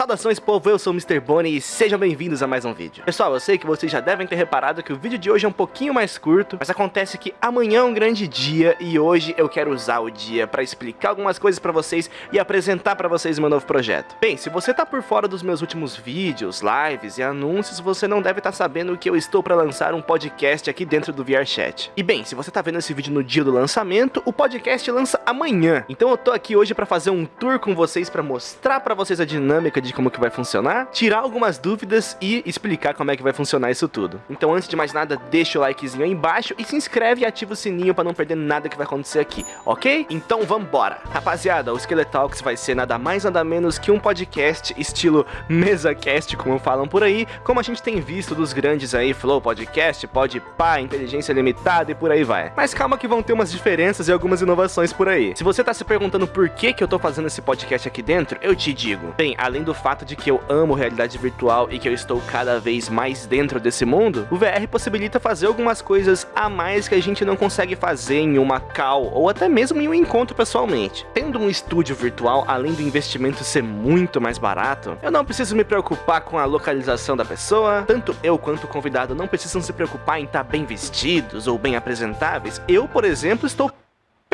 Saudações povo, eu sou o Mr. Bonnie e sejam bem-vindos a mais um vídeo. Pessoal, eu sei que vocês já devem ter reparado que o vídeo de hoje é um pouquinho mais curto, mas acontece que amanhã é um grande dia e hoje eu quero usar o dia para explicar algumas coisas para vocês e apresentar para vocês meu novo projeto. Bem, se você tá por fora dos meus últimos vídeos, lives e anúncios, você não deve estar tá sabendo que eu estou para lançar um podcast aqui dentro do VRChat. E bem, se você tá vendo esse vídeo no dia do lançamento, o podcast lança amanhã. Então eu tô aqui hoje para fazer um tour com vocês para mostrar para vocês a dinâmica de de como que vai funcionar, tirar algumas dúvidas e explicar como é que vai funcionar isso tudo. Então antes de mais nada, deixa o likezinho aí embaixo e se inscreve e ativa o sininho para não perder nada que vai acontecer aqui, ok? Então vambora! Rapaziada, o Skeletalks vai ser nada mais nada menos que um podcast estilo MesaCast, como falam por aí, como a gente tem visto dos grandes aí, Flow Podcast, Podpah, Inteligência Limitada e por aí vai. Mas calma que vão ter umas diferenças e algumas inovações por aí. Se você tá se perguntando por que que eu tô fazendo esse podcast aqui dentro, eu te digo. Bem, além do fato de que eu amo realidade virtual e que eu estou cada vez mais dentro desse mundo, o VR possibilita fazer algumas coisas a mais que a gente não consegue fazer em uma call ou até mesmo em um encontro pessoalmente. Tendo um estúdio virtual, além do investimento ser muito mais barato, eu não preciso me preocupar com a localização da pessoa, tanto eu quanto o convidado não precisam se preocupar em estar bem vestidos ou bem apresentáveis. Eu, por exemplo, estou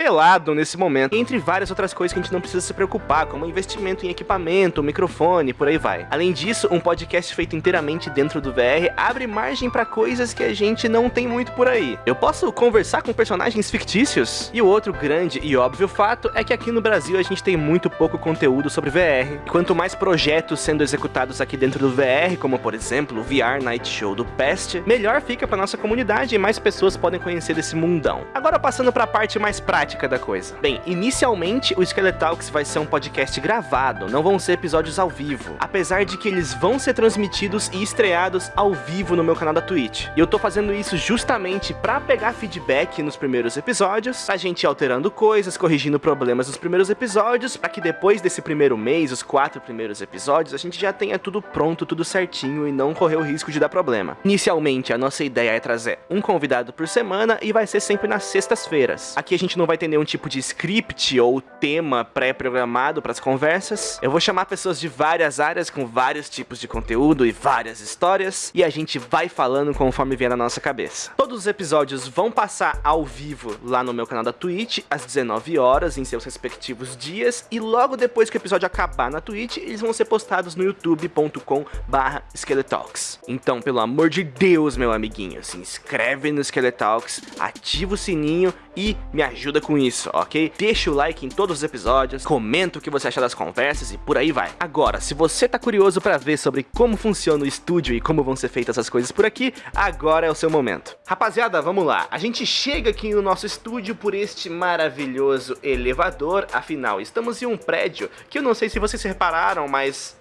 pelado nesse momento, entre várias outras coisas que a gente não precisa se preocupar, como investimento em equipamento, microfone, por aí vai. Além disso, um podcast feito inteiramente dentro do VR abre margem para coisas que a gente não tem muito por aí. Eu posso conversar com personagens fictícios? E o outro grande e óbvio fato é que aqui no Brasil a gente tem muito pouco conteúdo sobre VR. E quanto mais projetos sendo executados aqui dentro do VR, como por exemplo o VR Night Show do Pest, melhor fica para nossa comunidade e mais pessoas podem conhecer desse mundão. Agora passando para a parte mais prática prática da coisa. Bem, inicialmente o Skeletalks vai ser um podcast gravado, não vão ser episódios ao vivo, apesar de que eles vão ser transmitidos e estreados ao vivo no meu canal da Twitch. E eu tô fazendo isso justamente para pegar feedback nos primeiros episódios, a gente alterando coisas, corrigindo problemas nos primeiros episódios, para que depois desse primeiro mês, os quatro primeiros episódios, a gente já tenha tudo pronto, tudo certinho e não correr o risco de dar problema. Inicialmente, a nossa ideia é trazer um convidado por semana e vai ser sempre nas sextas-feiras. Aqui a gente não vai vai ter nenhum tipo de script ou tema pré-programado para as conversas. Eu vou chamar pessoas de várias áreas com vários tipos de conteúdo e várias histórias e a gente vai falando conforme vier na nossa cabeça. Todos os episódios vão passar ao vivo lá no meu canal da Twitch às 19 horas em seus respectivos dias e logo depois que o episódio acabar na Twitch, eles vão ser postados no youtube.com/skeletalks. Então, pelo amor de Deus, meu amiguinho, se inscreve no Skeletalks, ativa o sininho e me ajuda com isso, ok? Deixa o like em todos os episódios, comenta o que você acha das conversas e por aí vai. Agora, se você tá curioso para ver sobre como funciona o estúdio e como vão ser feitas as coisas por aqui, agora é o seu momento. Rapaziada, vamos lá. A gente chega aqui no nosso estúdio por este maravilhoso elevador, afinal, estamos em um prédio que eu não sei se vocês repararam, mas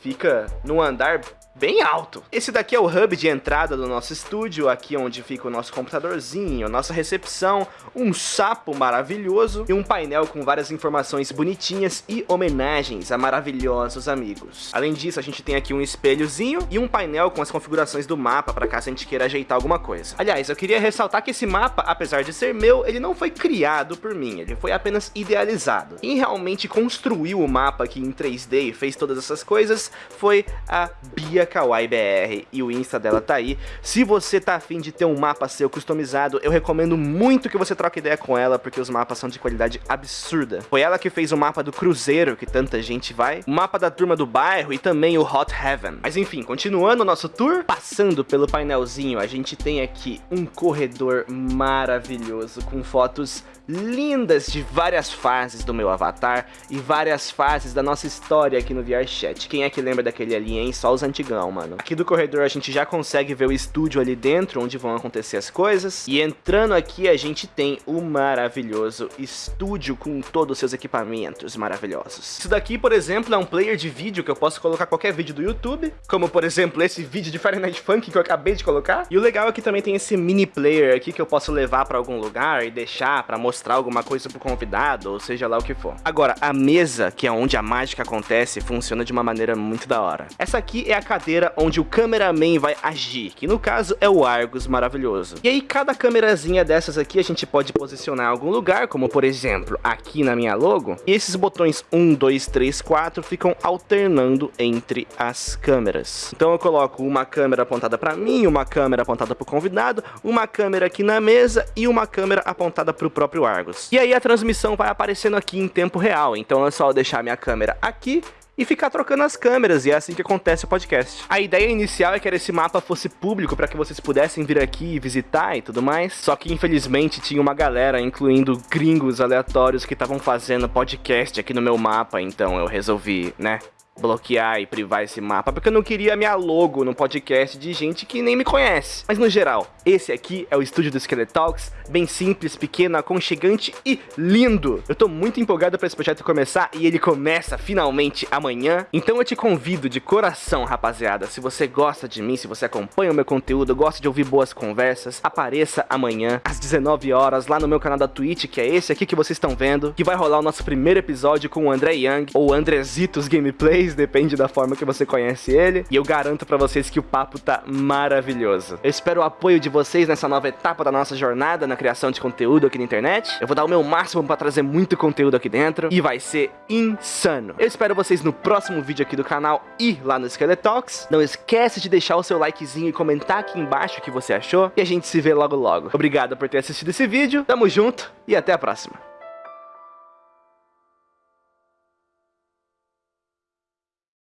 fica no andar bem alto. Esse daqui é o hub de entrada do nosso estúdio, aqui onde fica o nosso computadorzinho, nossa recepção, um sapo maravilhoso e um painel com várias informações bonitinhas e homenagens a maravilhosos amigos. Além disso, a gente tem aqui um espelhozinho e um painel com as configurações do mapa para caso a gente queira ajeitar alguma coisa. Aliás, eu queria ressaltar que esse mapa, apesar de ser meu, ele não foi criado por mim, ele foi apenas idealizado. Quem realmente construiu o mapa aqui em 3D e fez todas essas coisas foi a Bia Kawaii BR e o Insta dela tá aí. Se você tá afim de ter um mapa seu customizado, eu recomendo muito que você troque ideia com ela, porque os mapas são de qualidade absurda. Foi ela que fez o mapa do cruzeiro, que tanta gente vai, o mapa da turma do bairro e também o Hot Heaven. Mas enfim, continuando o nosso tour, passando pelo painelzinho, a gente tem aqui um corredor maravilhoso, com fotos lindas de várias fases do meu avatar e várias fases da nossa história aqui no VRChat. Quem é que lembra daquele ali, hein? Só os antigão, mano. Aqui do corredor a gente já consegue ver o estúdio ali dentro, onde vão acontecer as coisas. E entrando aqui a gente tem o maravilhoso estúdio com todos os seus equipamentos maravilhosos. Isso daqui, por exemplo, é um player de vídeo que eu posso colocar qualquer vídeo do YouTube, como por exemplo esse vídeo de Night Funk que eu acabei de colocar. E o legal é que também tem esse mini player aqui que eu posso levar pra algum lugar e deixar pra mostrar alguma coisa pro convidado, ou seja lá o que for. Agora, a mesa, que é onde a mágica acontece, funciona de uma maneira muito da hora. Essa aqui é a cadeira cadeira onde o cameraman vai agir, que no caso é o Argus maravilhoso. E aí cada câmerazinha dessas aqui a gente pode posicionar em algum lugar, como por exemplo aqui na minha logo, e esses botões 1, 2, 3, 4 ficam alternando entre as câmeras. Então eu coloco uma câmera apontada para mim, uma câmera apontada para o convidado, uma câmera aqui na mesa e uma câmera apontada para o próprio Argus. E aí a transmissão vai aparecendo aqui em tempo real, então é só deixar minha câmera aqui e ficar trocando as câmeras, e é assim que acontece o podcast. A ideia inicial é que esse mapa fosse público para que vocês pudessem vir aqui e visitar e tudo mais, só que infelizmente tinha uma galera, incluindo gringos aleatórios que estavam fazendo podcast aqui no meu mapa, então eu resolvi, né, bloquear e privar esse mapa, porque eu não queria minha logo no podcast de gente que nem me conhece. Mas no geral, esse aqui é o estúdio do Skeletalks, bem simples, pequeno, aconchegante e lindo. Eu tô muito empolgado para esse projeto começar e ele começa finalmente amanhã. Então eu te convido de coração, rapaziada, se você gosta de mim, se você acompanha o meu conteúdo, gosta de ouvir boas conversas, apareça amanhã às 19 horas lá no meu canal da Twitch, que é esse aqui que vocês estão vendo, que vai rolar o nosso primeiro episódio com o André Young ou Andrezitos Gameplays depende da forma que você conhece ele. E eu garanto pra vocês que o papo tá maravilhoso. Eu espero o apoio de vocês nessa nova etapa da nossa jornada na criação de conteúdo aqui na internet. Eu vou dar o meu máximo pra trazer muito conteúdo aqui dentro e vai ser insano. Eu espero vocês no próximo vídeo aqui do canal e lá no Skeletalks. Não esquece de deixar o seu likezinho e comentar aqui embaixo o que você achou. E a gente se vê logo logo. Obrigado por ter assistido esse vídeo, tamo junto e até a próxima.